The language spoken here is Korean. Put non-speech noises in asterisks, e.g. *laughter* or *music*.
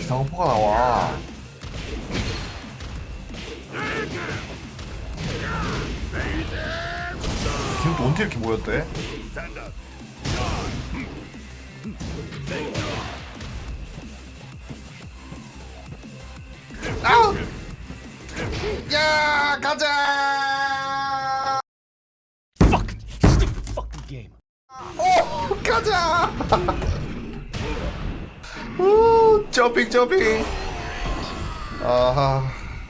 이상한 포가 나와 지금 또 언제 이렇게 모였대? 아우! 야 가자! Fucking stupid fucking game. 오 가자! *laughs* 오 점핑 점핑. 아하